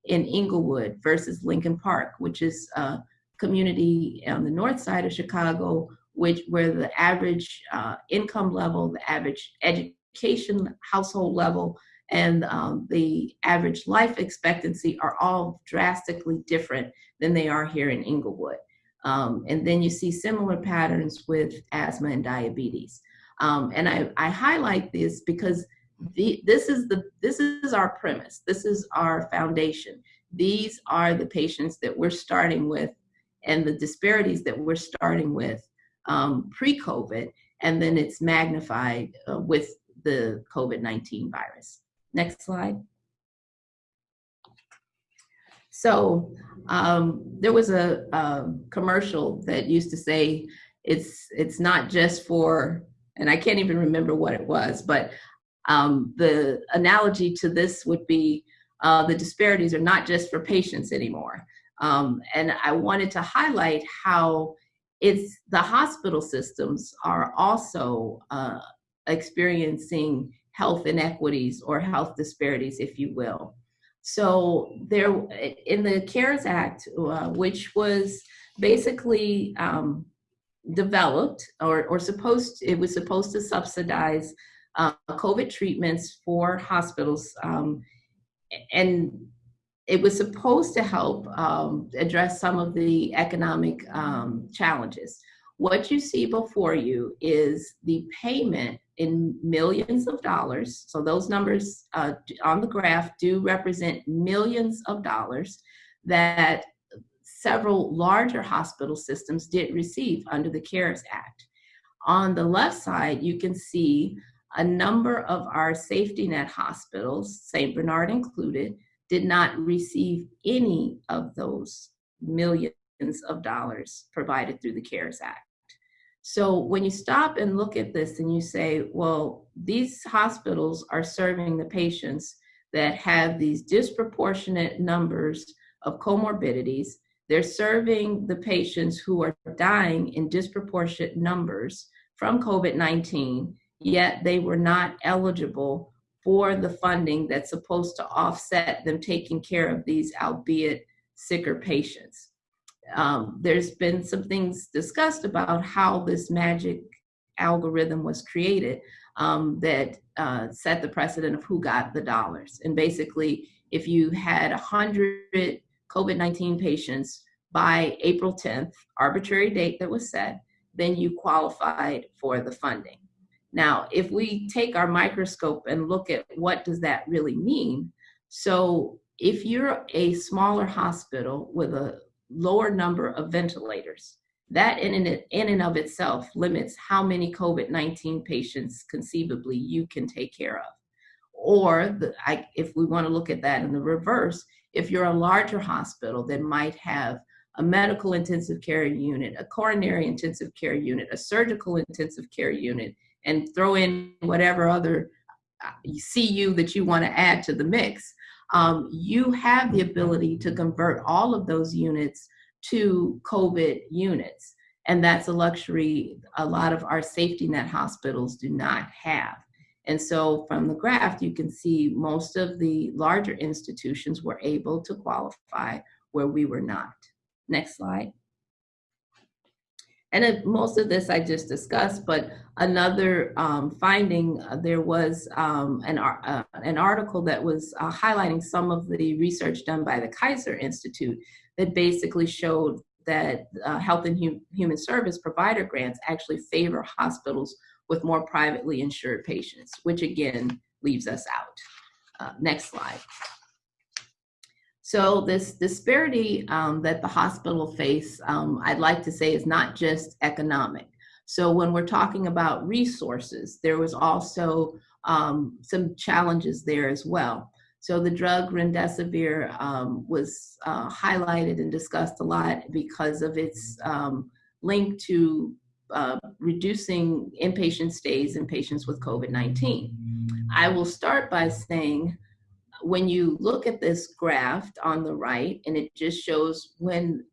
in Englewood versus Lincoln Park, which is a community on the north side of Chicago, which where the average uh, income level, the average education household level, and um, the average life expectancy are all drastically different than they are here in Englewood. Um, and then you see similar patterns with asthma and diabetes. Um, and I, I, highlight this because the, this is the this is our premise. This is our foundation. These are the patients that we're starting with, and the disparities that we're starting with um, pre-COVID, and then it's magnified uh, with the COVID-19 virus. Next slide. So um, there was a, a, commercial that used to say it's it's not just for, and I can't even remember what it was, but um, the analogy to this would be uh, the disparities are not just for patients anymore. Um, and I wanted to highlight how it's the hospital systems are also uh, experiencing health inequities or health disparities, if you will. So there, in the CARES Act, uh, which was basically um, developed or, or supposed, it was supposed to subsidize uh, COVID treatments for hospitals. Um, and it was supposed to help um, address some of the economic um, challenges. What you see before you is the payment in millions of dollars. So those numbers uh, on the graph do represent millions of dollars that several larger hospital systems did receive under the CARES Act. On the left side, you can see a number of our safety net hospitals, St. Bernard included, did not receive any of those millions of dollars provided through the CARES Act. So when you stop and look at this and you say, well, these hospitals are serving the patients that have these disproportionate numbers of comorbidities, they're serving the patients who are dying in disproportionate numbers from COVID 19, yet they were not eligible for the funding that's supposed to offset them taking care of these, albeit sicker patients. Um, there's been some things discussed about how this magic algorithm was created um, that uh, set the precedent of who got the dollars. And basically, if you had 100 COVID 19 patients by April 10th, arbitrary date that was set, then you qualified for the funding. Now, if we take our microscope and look at what does that really mean, so if you're a smaller hospital with a lower number of ventilators, that in and, in and of itself limits how many COVID-19 patients conceivably you can take care of. Or the, I, if we want to look at that in the reverse, if you're a larger hospital that might have a medical intensive care unit, a coronary intensive care unit, a surgical intensive care unit, and throw in whatever other uh, CU that you want to add to the mix, um, you have the ability to convert all of those units to COVID units. And that's a luxury a lot of our safety net hospitals do not have. And so from the graph, you can see most of the larger institutions were able to qualify where we were not. Next slide. And most of this I just discussed, but another um, finding, uh, there was um, an, uh, an article that was uh, highlighting some of the research done by the Kaiser Institute that basically showed that uh, health and hum human service provider grants actually favor hospitals with more privately insured patients, which again leaves us out. Uh, next slide. So this disparity um, that the hospital face, um, I'd like to say, is not just economic. So when we're talking about resources, there was also um, some challenges there as well. So the drug remdesivir um, was uh, highlighted and discussed a lot because of its um, link to uh, reducing inpatient stays in patients with COVID-19. I will start by saying when you look at this graph on the right, and it just shows when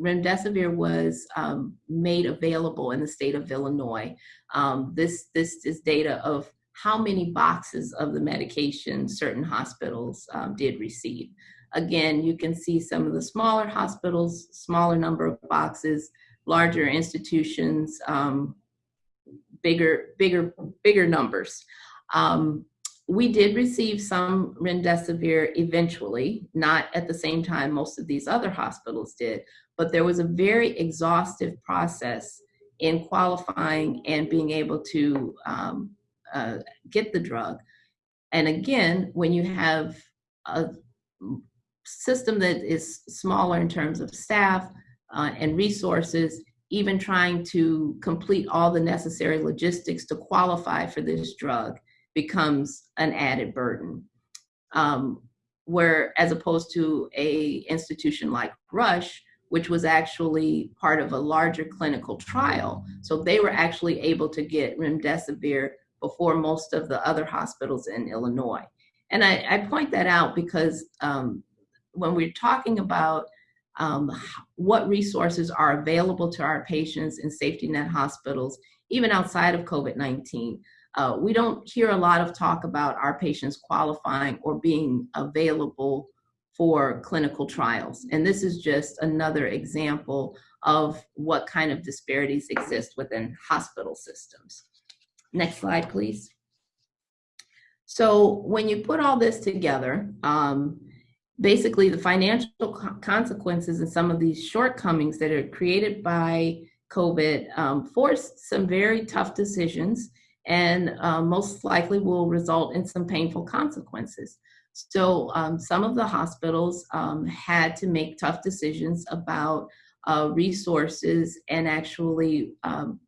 remdesivir was um, made available in the state of Illinois. Um, this, this is data of how many boxes of the medication certain hospitals um, did receive. Again, you can see some of the smaller hospitals, smaller number of boxes, larger institutions, um, bigger, bigger, bigger numbers. Um, we did receive some remdesivir eventually, not at the same time most of these other hospitals did, but there was a very exhaustive process in qualifying and being able to um, uh, get the drug. And again, when you have a system that is smaller in terms of staff uh, and resources, even trying to complete all the necessary logistics to qualify for this drug becomes an added burden. Um, where as opposed to a institution like Rush, which was actually part of a larger clinical trial. So they were actually able to get remdesivir before most of the other hospitals in Illinois. And I, I point that out because um, when we're talking about um, what resources are available to our patients in safety net hospitals, even outside of COVID-19, uh, we don't hear a lot of talk about our patients qualifying or being available for clinical trials. And this is just another example of what kind of disparities exist within hospital systems. Next slide, please. So when you put all this together, um, basically the financial co consequences and some of these shortcomings that are created by COVID um, forced some very tough decisions and uh, most likely will result in some painful consequences. So um, some of the hospitals um, had to make tough decisions about uh, resources and actually um,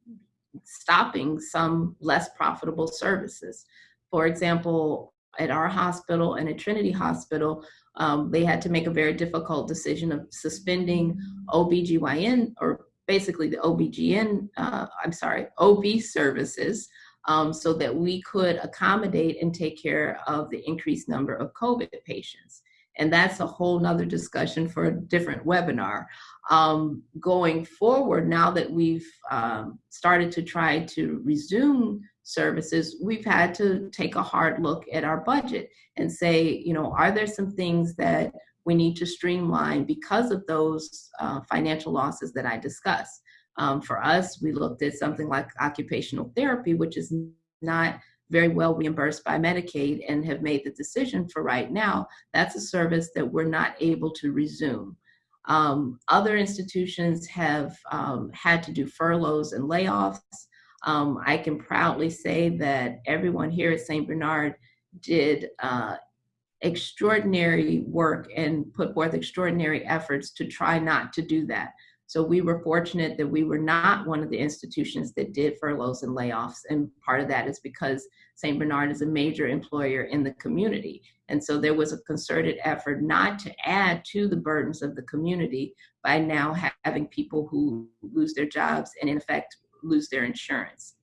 stopping some less profitable services. For example, at our hospital and at Trinity Hospital, um, they had to make a very difficult decision of suspending OBGYN or basically the OBGN, uh, I'm sorry, OB services um, so that we could accommodate and take care of the increased number of COVID patients. And that's a whole nother discussion for a different webinar. Um, going forward, now that we've um, started to try to resume services, we've had to take a hard look at our budget and say, you know, are there some things that we need to streamline because of those uh, financial losses that I discussed? Um, for us, we looked at something like occupational therapy, which is not very well reimbursed by Medicaid and have made the decision for right now, that's a service that we're not able to resume. Um, other institutions have um, had to do furloughs and layoffs. Um, I can proudly say that everyone here at St. Bernard did uh, extraordinary work and put forth extraordinary efforts to try not to do that. So we were fortunate that we were not one of the institutions that did furloughs and layoffs. And part of that is because St. Bernard is a major employer in the community. And so there was a concerted effort not to add to the burdens of the community by now having people who lose their jobs and in effect lose their insurance.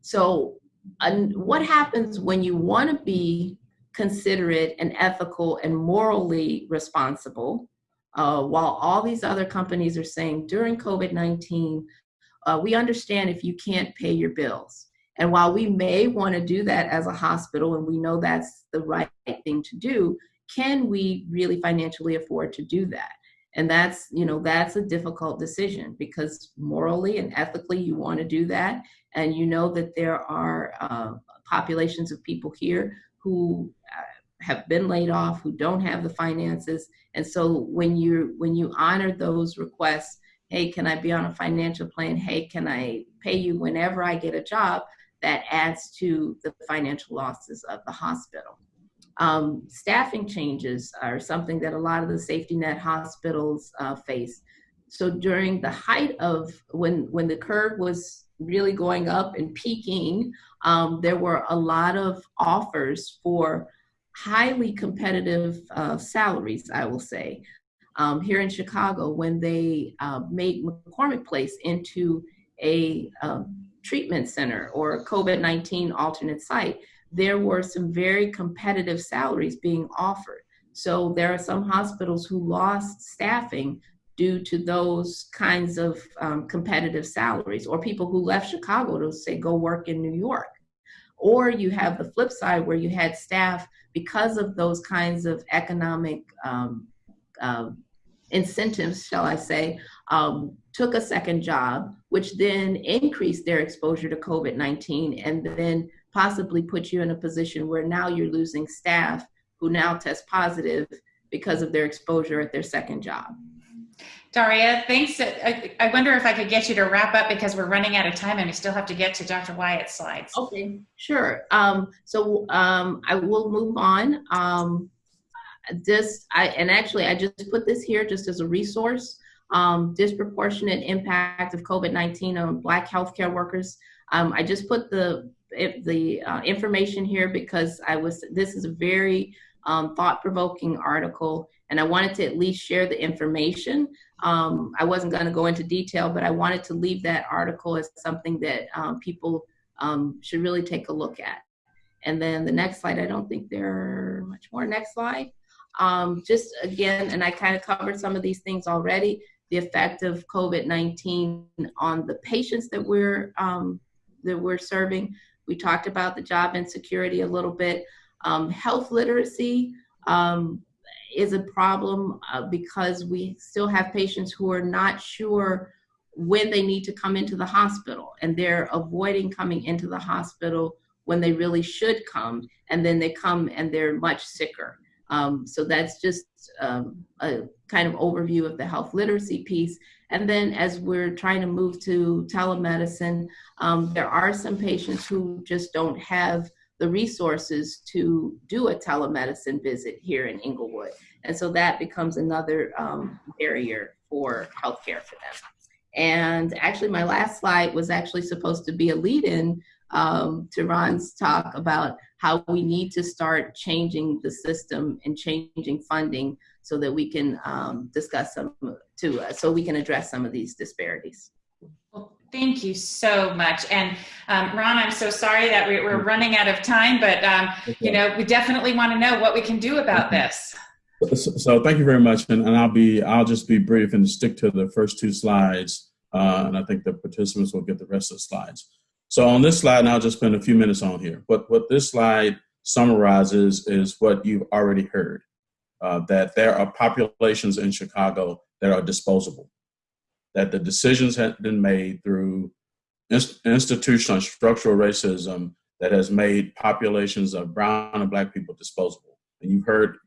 So what happens when you want to be considerate and ethical and morally responsible uh, while all these other companies are saying during COVID-19, uh, we understand if you can't pay your bills. And while we may want to do that as a hospital, and we know that's the right thing to do, can we really financially afford to do that? And that's, you know, that's a difficult decision because morally and ethically you want to do that. And you know that there are uh, populations of people here who uh, have been laid off, who don't have the finances. And so when you when you honor those requests, hey, can I be on a financial plan? Hey, can I pay you whenever I get a job? That adds to the financial losses of the hospital. Um, staffing changes are something that a lot of the safety net hospitals uh, face. So during the height of when when the curve was really going up and peaking, um, there were a lot of offers for highly competitive uh, salaries, I will say. Um, here in Chicago, when they uh, made McCormick Place into a um, treatment center or a COVID 19 alternate site, there were some very competitive salaries being offered. So there are some hospitals who lost staffing due to those kinds of um, competitive salaries, or people who left Chicago to say go work in New York. Or you have the flip side where you had staff because of those kinds of economic um, uh, incentives, shall I say, um, took a second job, which then increased their exposure to COVID 19 and then possibly put you in a position where now you're losing staff who now test positive because of their exposure at their second job. Daria, thanks. I, wonder if I could get you to wrap up because we're running out of time and we still have to get to Dr. Wyatt's slides. Okay, sure. Um, so um, I will move on. Um, this, I, and actually I just put this here just as a resource. Um, disproportionate impact of COVID-19 on Black healthcare workers. Um, I just put the the uh, information here because I was. This is a very um, thought-provoking article, and I wanted to at least share the information. Um, I wasn't going to go into detail, but I wanted to leave that article as something that um, people um, should really take a look at. And then the next slide, I don't think there are much more. Next slide. Um, just again, and I kind of covered some of these things already, the effect of COVID-19 on the patients that we're, um, that we're serving. We talked about the job insecurity a little bit. Um, health literacy um, is a problem uh, because we still have patients who are not sure when they need to come into the hospital and they're avoiding coming into the hospital when they really should come and then they come and they're much sicker um, so that's just um, a kind of overview of the health literacy piece. And then as we're trying to move to telemedicine, um, there are some patients who just don't have the resources to do a telemedicine visit here in Englewood. And so that becomes another um, barrier for healthcare for them. And actually, my last slide was actually supposed to be a lead in um, to Ron's talk about how we need to start changing the system and changing funding so that we can um, discuss some to uh, so we can address some of these disparities. Thank you so much. And um, Ron, I'm so sorry that we, are running out of time, but um, you know we definitely want to know what we can do about this. So, so thank you very much, and, and, I'll be I'll just be brief and stick to the first two slides, uh, and I think the participants will get the rest of the slides. So on this slide, and I'll just spend a few minutes on here. But what this slide summarizes is what you've already heard, uh, that there are populations in Chicago that are disposable, that the decisions have been made through institutional structural racism that has made populations of brown and black people disposable. And you've heard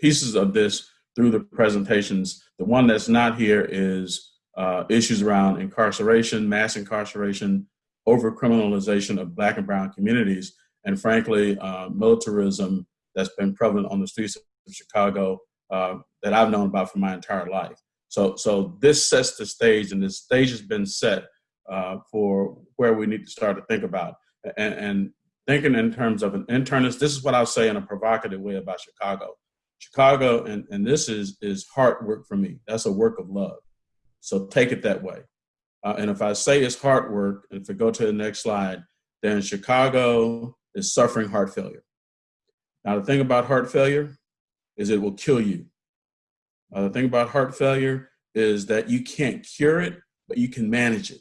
pieces of this through the presentations. The one that's not here is uh, issues around incarceration, mass incarceration, over criminalization of black and brown communities, and frankly, uh, militarism that's been prevalent on the streets of Chicago uh, that I've known about for my entire life. So, so this sets the stage, and the stage has been set uh, for where we need to start to think about. And, and thinking in terms of an internist, this is what I'll say in a provocative way about Chicago. Chicago, and, and this is, is hard work for me. That's a work of love. So take it that way. Uh, and if I say it's hard work, and if we go to the next slide, then Chicago is suffering heart failure. Now, the thing about heart failure is it will kill you. Uh, the thing about heart failure is that you can't cure it, but you can manage it.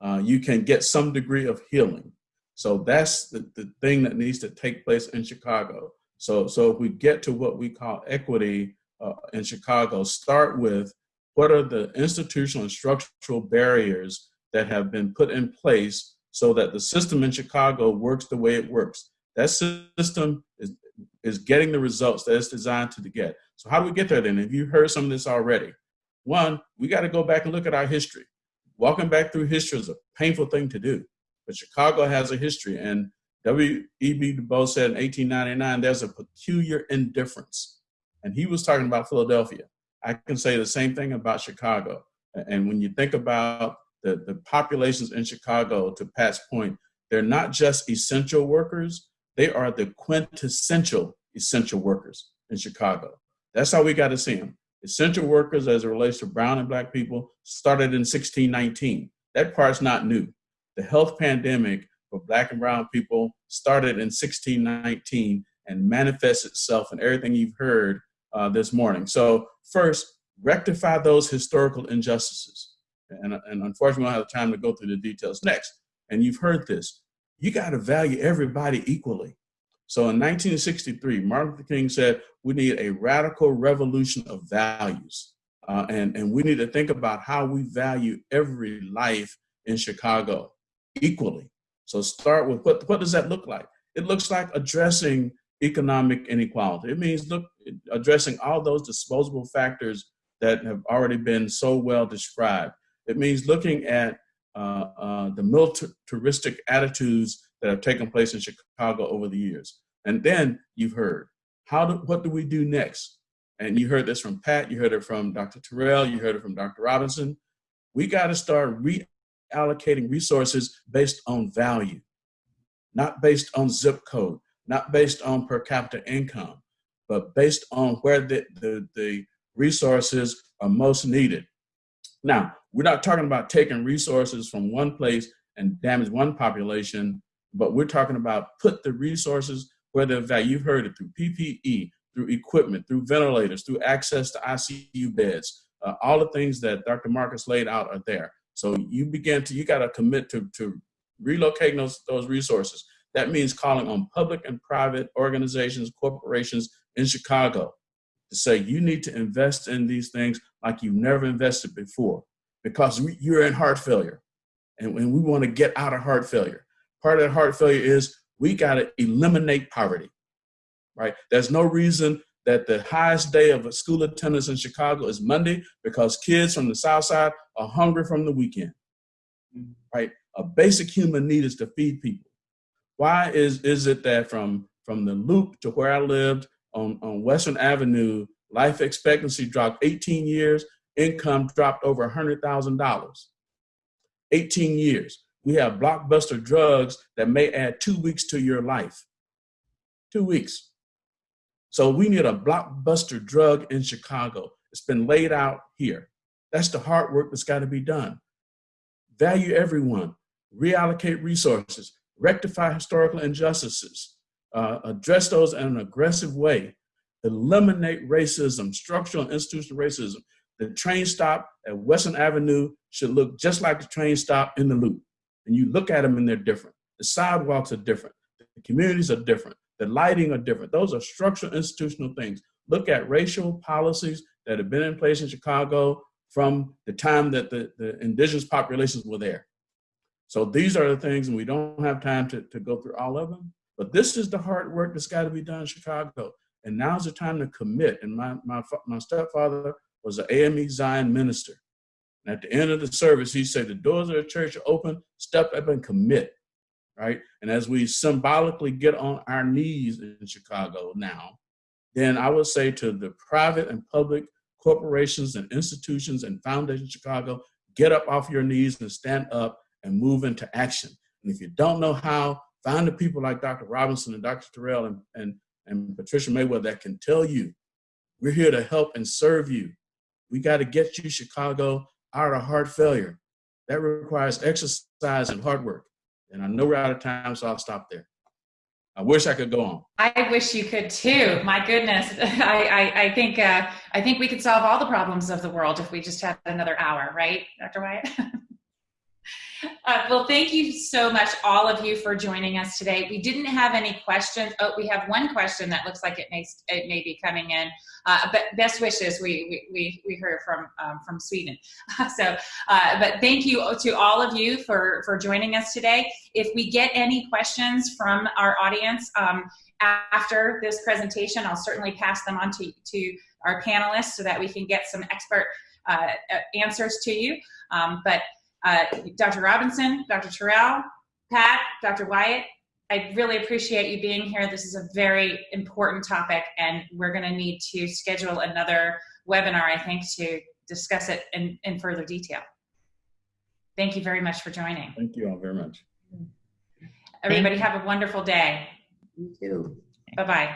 Uh, you can get some degree of healing. So that's the, the thing that needs to take place in Chicago. So, so if we get to what we call equity uh, in Chicago, start with what are the institutional and structural barriers that have been put in place so that the system in Chicago works the way it works? That system is, getting the results that it's designed to get. So how do we get there then? Have you heard some of this already? One, we got to go back and look at our history. Walking back through history is a painful thing to do, but Chicago has a history. And W.E.B. Du Bois said in 1899, there's a peculiar indifference. And he was talking about Philadelphia. I can say the same thing about Chicago. And when you think about the, the populations in Chicago, to Pat's point, they're not just essential workers, they are the quintessential essential workers in Chicago. That's how we got to see them. Essential workers, as it relates to brown and black people, started in 1619. That part's not new. The health pandemic for black and brown people started in 1619 and manifests itself in everything you've heard uh, this morning. So, first, rectify those historical injustices. And, and unfortunately, we don't have time to go through the details next. And you've heard this. You got to value everybody equally. So in 1963, Martin Luther King said, we need a radical revolution of values. Uh, and, and we need to think about how we value every life in Chicago equally. So start with what, what does that look like? It looks like addressing economic inequality. It means look addressing all those disposable factors that have already been so well described. It means looking at Uh, uh, the militaristic attitudes that have taken place in Chicago over the years. And then you've heard, how do, what do we do next? And you heard this from Pat, you heard it from Dr. Terrell, you heard it from Dr. Robinson. We got to start reallocating resources based on value, not based on zip code, not based on per capita income, but based on where the, the, the resources are most needed. Now, we're not talking about taking resources from one place and damage one population, but we're talking about put the resources whether that you've heard it through PPE, through equipment, through ventilators, through access to ICU beds, uh, all the things that Dr. Marcus laid out are there. So you begin to, you got to commit to, to relocating those, those resources. That means calling on public and private organizations, corporations in Chicago to say you need to invest in these things like you've never invested before because we, you're in heart failure and, and we want to get out of heart failure. Part of that heart failure is we got to eliminate poverty, right? There's no reason that the highest day of school attendance in Chicago is Monday because kids from the South Side are hungry from the weekend, mm-hmm. right? A basic human need is to feed people. Why is, is it that from, from the loop to where I lived on, on Western Avenue, life expectancy dropped 18 years, income dropped over $100,000? 18 years we have blockbuster drugs that may add two weeks to your life. Two weeks. So we need a blockbuster drug in Chicago. It's been laid out here. That's the hard work that's got to be done. Value everyone, reallocate resources, rectify historical injustices, uh, address those in an aggressive way, eliminate racism, structural and institutional racism. The train stop at Western Avenue should look just like the train stop in the loop and you look at them and they're different. The sidewalks are different. The communities are different. The lighting are different. Those are structural institutional things. Look at racial policies that have been in place in Chicago from the time that the, the indigenous populations were there. So these are the things, and we don't have time to, to go through all of them, but this is the hard work that's got to be done in Chicago. And now's the time to commit. And my, my, my stepfather was an AME Zion minister. And at the end of the service, he said, the doors of the church are open, step up and commit, right? And as we symbolically get on our knees in Chicago now, then I would say to the private and public corporations and institutions and foundations in Chicago, get up off your knees and stand up and move into action. And if you don't know how, find the people like Dr. Robinson and Dr. Terrell and, and, and Patricia Merryweather that can tell you, we're here to help and serve you. We got to get you, Chicago, out of heart failure. That requires exercise and hard work. And I know we're out of time, so I'll stop there. I wish I could go on. I wish you could too. My goodness, I, I, I think uh, I think we could solve all the problems of the world if we just had another hour, right, Dr. Wyatt? Uh, well, thank you so much, all of you, for joining us today. We didn't have any questions. Oh, we have one question that looks like it may it may be coming in. Uh, but best wishes we we we heard from um, from Sweden. so, uh, but thank you to all of you for for joining us today. If we get any questions from our audience um, after this presentation, I'll certainly pass them on to to our panelists so that we can get some expert uh, answers to you. Um, but uh, Dr. Robinson, Dr. Terrell, Pat, Dr. Wyatt, I really appreciate you being here. This is a very important topic, and we're going to need to schedule another webinar, I think, to discuss it in, in further detail. Thank you very much for joining. Thank you all very much. Everybody have a wonderful day. You too. Bye-bye.